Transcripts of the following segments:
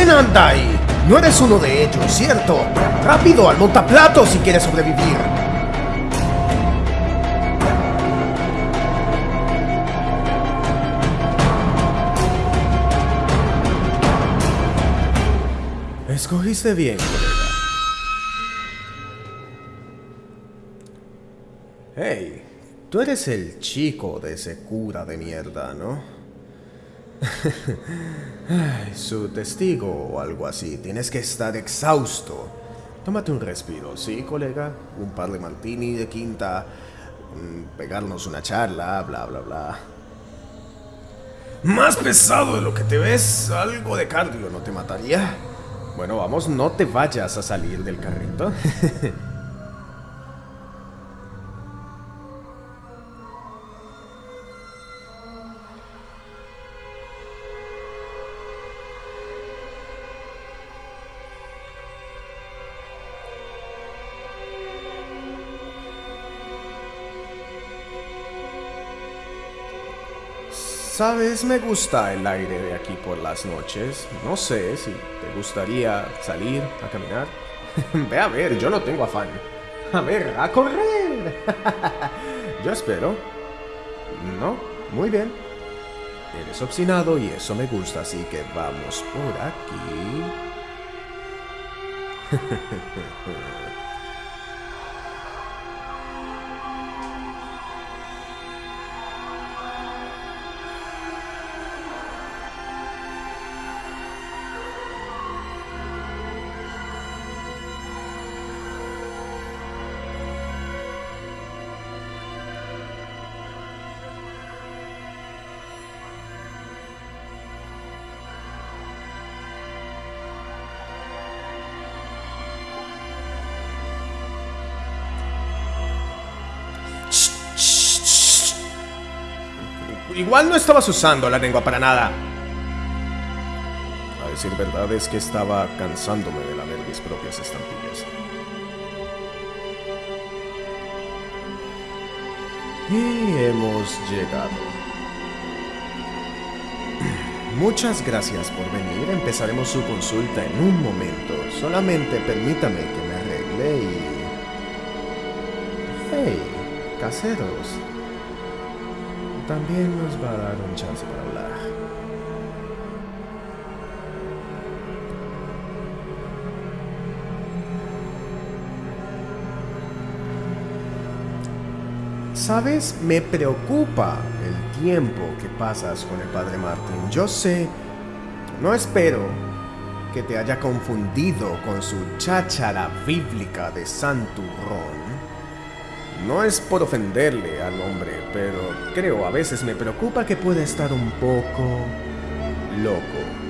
anda ahí? No eres uno de ellos, ¿cierto? Rápido, al montaplato si quieres sobrevivir. Escogiste bien, colega. Hey, tú eres el chico de ese cura de mierda, ¿no? Su testigo o algo así. Tienes que estar exhausto. Tómate un respiro, ¿sí, colega? Un par de martini de quinta. mm, Pegarnos una charla, bla, bla, bla. Más pesado de lo que te ves. Algo de cardio no te mataría. Bueno, vamos, no te vayas a salir del carrito. Sabes, me gusta el aire de aquí por las noches. No sé si te gustaría salir a caminar. Ve a ver, yo no tengo afán. A ver, a correr. yo espero. No, muy bien. Eres obstinado y eso me gusta, así que vamos por aquí. Igual no estabas usando la lengua para nada. A decir verdad es que estaba cansándome de lamer mis propias estampillas. Y hemos llegado. Muchas gracias por venir. Empezaremos su consulta en un momento. Solamente permítame que me arregle y... Hey, caseros. También nos va a dar un chance para hablar. Sabes, me preocupa el tiempo que pasas con el padre Martín. Yo sé, no espero que te haya confundido con su cháchara bíblica de Santurrón. No es por ofenderle al hombre, pero creo a veces me preocupa que pueda estar un poco loco.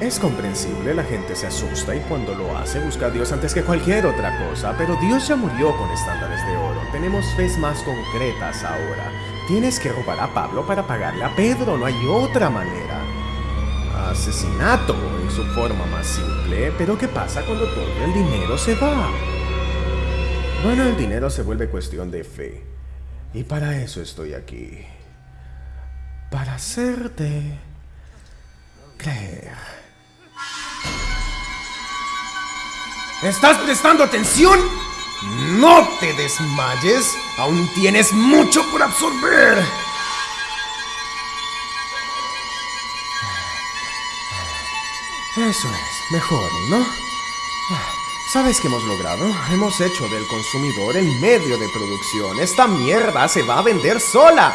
Es comprensible, la gente se asusta y cuando lo hace busca a Dios antes que cualquier otra cosa, pero Dios ya murió con estándares de oro. Tenemos fes más concretas ahora. Tienes que robar a Pablo para pagarle a Pedro, no hay otra manera. Asesinato en su forma más simple, pero ¿qué pasa cuando todo el dinero se va? Bueno, el dinero se vuelve cuestión de fe. Y para eso estoy aquí. Para hacerte creer. ¿Estás prestando atención? No te desmayes. Aún tienes mucho por absorber. Eso es, mejor, ¿no? ¿Sabes qué hemos logrado? Hemos hecho del consumidor el medio de producción. Esta mierda se va a vender sola.